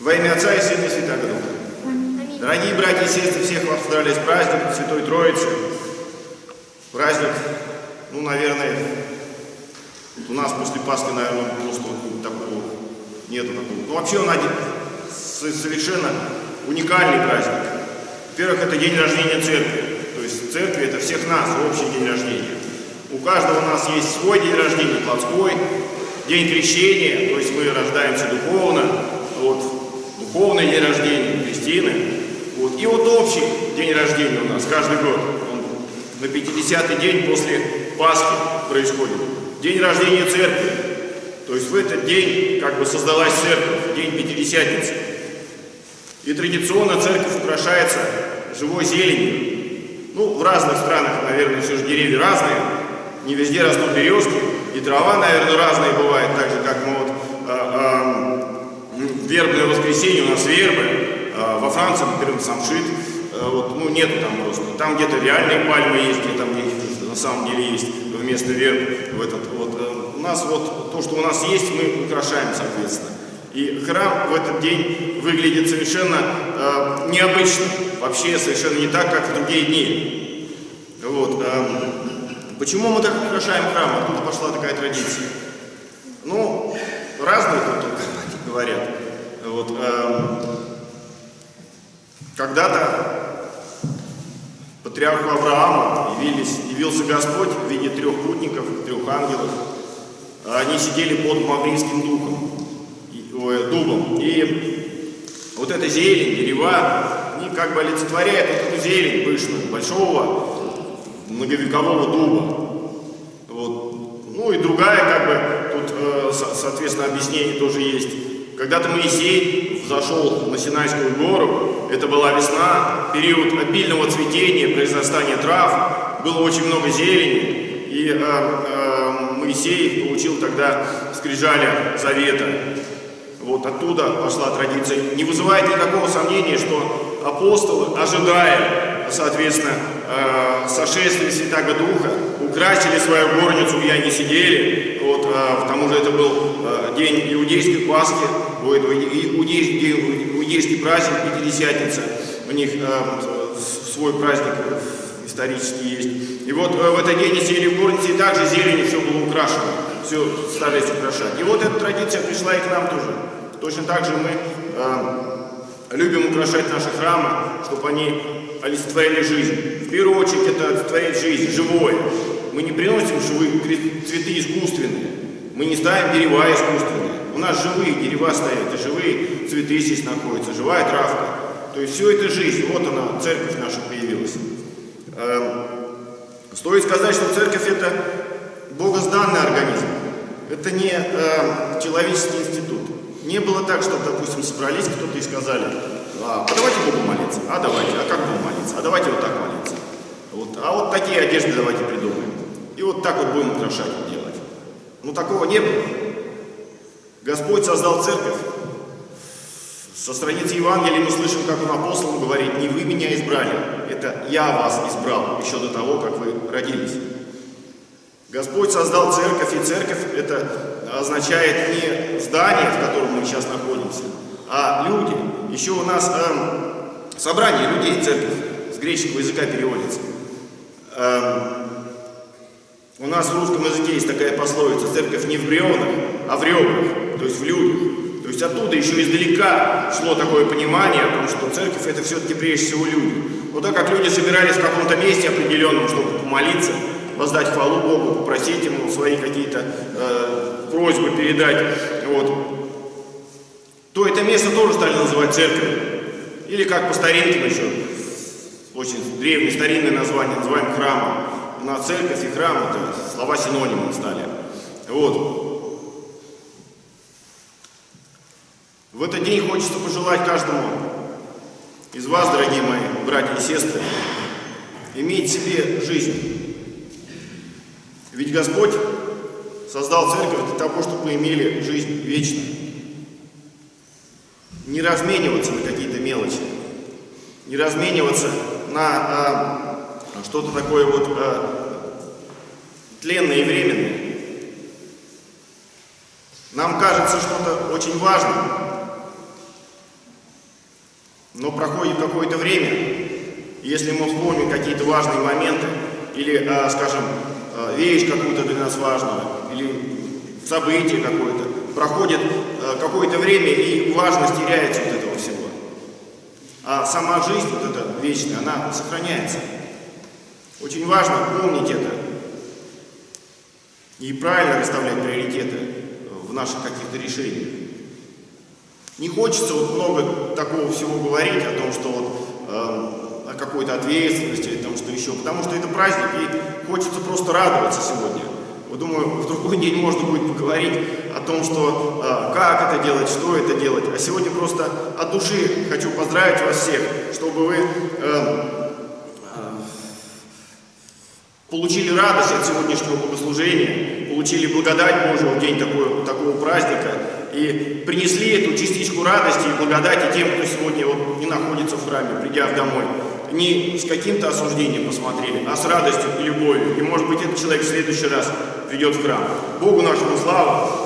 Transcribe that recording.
Во имя Отца и Сына и Святаго Духа. Дорогие братья и сестры, всех вас поздравляю с праздником Святой Троицы. Праздник, ну, наверное, у нас после Пасхи, наверное, просто такого нету такого. Ну, вообще он один, совершенно уникальный праздник. Во-первых, это день рождения церкви. То есть церкви это всех нас, общий день рождения. У каждого у нас есть свой день рождения, плотской, день крещения, то есть мы рождаемся духовно, вот, духовный день рождения, Кристины. Вот. И вот общий день рождения у нас каждый год. Он на 50-й день после Пасхи происходит. День рождения церкви. То есть в этот день как бы создалась церковь, день Пятидесятницы. И традиционно церковь украшается живой зеленью. Ну, в разных странах, наверное, все же деревья разные. Не везде растут березки. И трава, наверное, разная бывает, так же, как вербное воскресенье, у нас вербы, а, во Франции, например, самшит, а, вот, ну, нету там просто. Там где-то реальные пальмы есть, где там где на самом деле есть вместо верб. В этот, вот, э, у нас вот то, что у нас есть, мы украшаем, соответственно. И храм в этот день выглядит совершенно э, необычно, вообще совершенно не так, как в другие дни. Вот, э, почему мы так украшаем храм? Откуда пошла такая традиция? Ну, разные тут говорят. Вот, э, Когда-то патриарху Авраама явились, явился Господь в виде трех путников, трех ангелов. Они сидели под Маврийским духом, ой, дубом. И вот эта зелень, дерева, они как бы олицетворяют вот эту зелень пышную, большого многовекового дуба. Вот. Ну и другая, как бы, тут, э, соответственно, объяснение тоже есть. Когда-то Моисей зашел на Синайскую гору, это была весна, период обильного цветения, произрастания трав, было очень много зелени, и э, э, Моисей получил тогда скрижали завета. Вот оттуда пошла традиция. Не вызывает никакого сомнения, что апостолы, ожидая, соответственно, э, сошествия Святаго Духа, украсили свою горницу, где они сидели. Вот, э, к тому же это был э, день иудейской Пасхи, иудейский, иудейский праздник, Пятидесятница. У них э, свой праздник исторический есть. И вот э, в этот день сели в горнице, и также зеленью все было украшено. Все старались украшать. И вот эта традиция пришла и к нам тоже. Точно так же мы э, любим украшать наши храмы, чтобы они олицетворяли жизнь. В первую очередь это олицетворяет жизнь, живое. Мы не приносим живые цветы искусственные. Мы не ставим дерева искусственные. Нас живые дерева стоят, и живые цветы здесь находятся, живая травка. То есть все это жизнь. Вот она, церковь наша появилась. Эм, стоит сказать, что церковь это богозданный организм. Это не э, человеческий институт. Не было так, что, допустим, собрались кто-то и сказали, а, давайте Богу молиться, а давайте, а как Богу молиться, а давайте вот так молиться. Вот, а вот такие одежды давайте придумаем. И вот так вот будем украшать делать. Ну такого не было. Господь создал церковь. Со страницы Евангелия мы слышим, как он апостолам говорит, не вы меня избрали, это я вас избрал еще до того, как вы родились. Господь создал церковь, и церковь это означает не здание, в котором мы сейчас находимся, а люди. Еще у нас э, собрание людей, церковь, с греческого языка переводится. Э, у нас в русском языке есть такая пословица, церковь не в бревнах, а в ребрах, то есть в людях. То есть оттуда еще издалека шло такое понимание о том, что церковь это все-таки прежде всего люди. Но так как люди собирались в каком-то месте определенном, чтобы помолиться, воздать хвалу Богу, попросить Ему свои какие-то э, просьбы передать, вот, то это место тоже стали называть церковью. Или как по старинке еще, очень древнее старинное название, называем храмом. У нас церковь и храм, это слова синонимы стали. Вот. В этот день хочется пожелать каждому из вас, дорогие мои братья и сестры, иметь в себе жизнь. Ведь Господь создал церковь для того, чтобы мы имели жизнь вечную. Не размениваться на какие-то мелочи, не размениваться на а, что-то такое вот а, тленное и временное. Нам кажется что-то очень важным, Но проходит какое-то время, если мы вспомним какие-то важные моменты, или, а, скажем, а, вещь какую-то для нас важную, или событие какое-то, проходит а, какое-то время, и важность теряется вот этого всего. А сама жизнь, вот эта вечная, она сохраняется. Очень важно помнить это и правильно расставлять приоритеты в наших каких-то решениях. Не хочется вот много такого всего говорить о том, что вот э, о какой-то ответственности, о том, что еще, потому что это праздник, и хочется просто радоваться сегодня. Вот думаю, в другой день можно будет поговорить о том, что э, как это делать, что это делать. А сегодня просто от души хочу поздравить вас всех, чтобы вы э, получили радость от сегодняшнего богослужения, получили благодать Божию в день такого, такого праздника и принесли эту частичку радости и благодати тем, кто сегодня вот не находится в храме, придя домой. Не с каким-то осуждением посмотрели, а с радостью и любовью. И может быть этот человек в следующий раз придет в храм. Богу нашему славу.